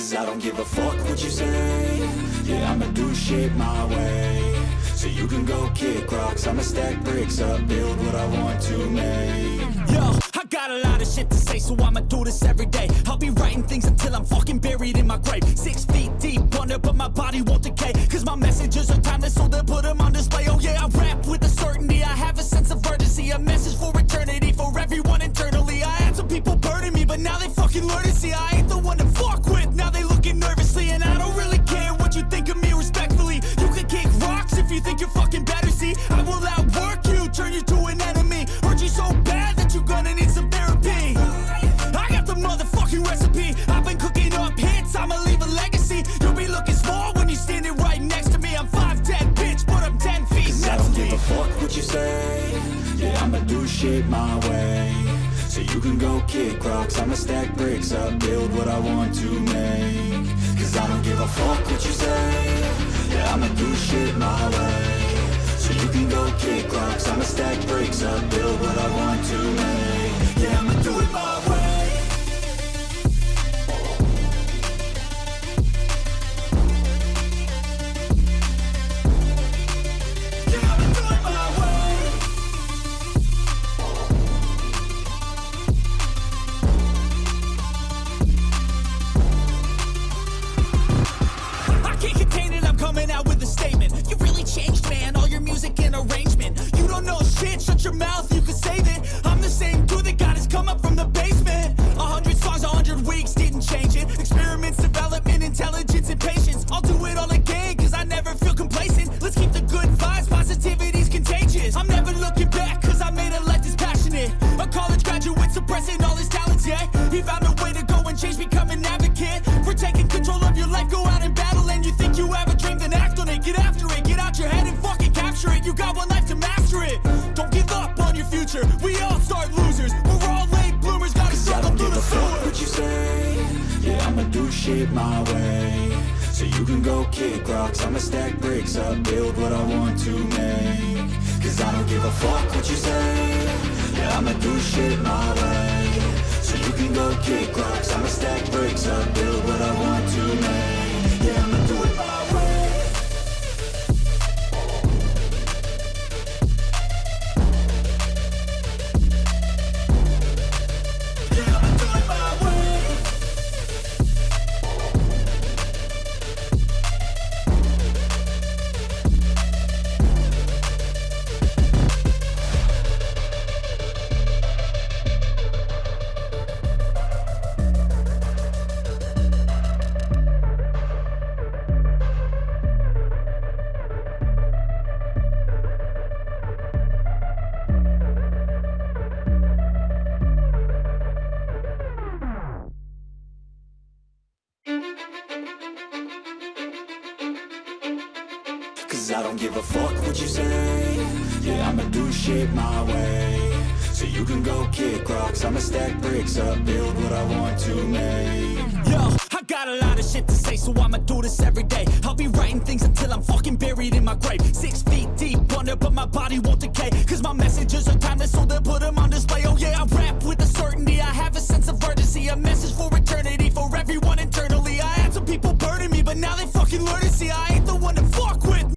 Cause I don't give a fuck what you say Yeah, I'ma do shit my way So you can go kick rocks I'ma stack bricks up Build what I want to make Yo, I got a lot of shit to say, so I'ma do this every day. I'll be writing things until I'm fucking buried in my grave. Six feet deep under, but my body won't decay. Cause my messages are timeless, so they'll put them on display. Oh yeah, I rap with a certainty. I have a sense of urgency, a message for say Yeah, I'ma do shit my way. So you can go kick rocks I'ma stack bricks up Build what I want to make. Cause I don't give a fuck what you say Yeah, I'ma do shit my way. So you can go kick rocks I'ma stack bricks up Build suppressing all his talents, yeah. He found a way to go and change, become an advocate. For taking control of your life, go out and battle And you think you have a dream, then act on it. Get after it, get out your head and fucking capture it. You got one life to master it. Don't give up on your future. We all start losers. We're all late bloomers. Gotta struggle through the a fuck sewer what you say. Yeah, I'ma do shit my way. So you can go kick rocks. I'ma stack bricks up Build what I want to make. Cause I don't give a fuck what you say I'ma do shit my way. So you can go kick rocks. I'ma stack bricks up Build Cause I don't give a fuck what you say Yeah, I'ma do shit my way So you can go kick rocks I'ma stack bricks up Build what I want to make Yo, I got a lot of shit to say, so I'ma do this every day. I'll be writing things until I'm fucking buried in my grave. Six feet deep under, but my body won't decay. Cause my